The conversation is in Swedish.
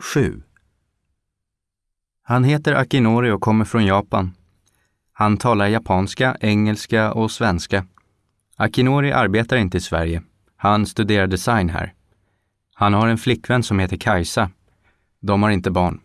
7. Han heter Akinori och kommer från Japan. Han talar japanska, engelska och svenska. Akinori arbetar inte i Sverige. Han studerar design här. Han har en flickvän som heter Kajsa. De har inte barn.